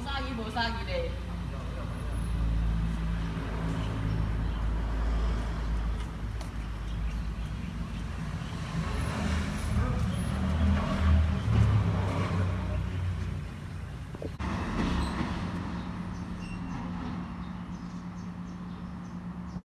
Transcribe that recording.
不杀鱼不杀鱼嘞